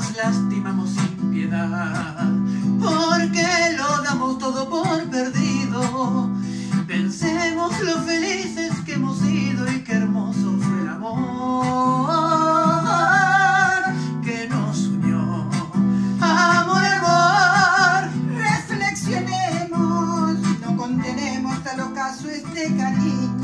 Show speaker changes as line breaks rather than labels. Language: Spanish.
nos lastimamos sin piedad, porque lo damos todo por perdido. Pensemos lo felices que hemos sido y qué hermoso fue el amor que nos unió. Amor, amor,
Reflexionemos, no contenemos tal ocaso este cariño.